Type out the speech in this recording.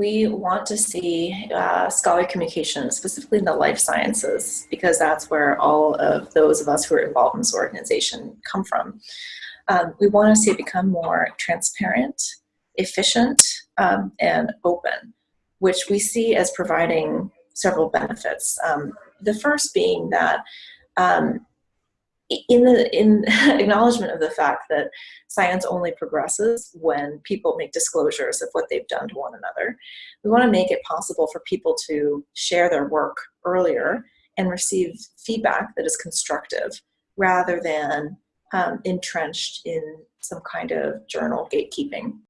We want to see uh, scholarly communication, specifically in the life sciences, because that's where all of those of us who are involved in this organization come from. Um, we want to see it become more transparent, efficient, um, and open, which we see as providing several benefits. Um, the first being that um, in the in acknowledgement of the fact that science only progresses when people make disclosures of what they've done to one another, we want to make it possible for people to share their work earlier and receive feedback that is constructive rather than um, entrenched in some kind of journal gatekeeping.